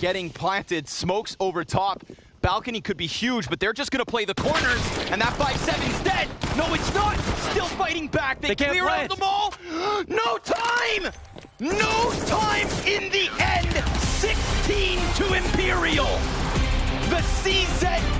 getting planted. Smokes over top. Balcony could be huge, but they're just gonna play the corners, and that 5-7's dead! No, it's not! Still fighting back! They, They can't clear out the ball! No time! No time in the end! 16 to Imperial! The CZ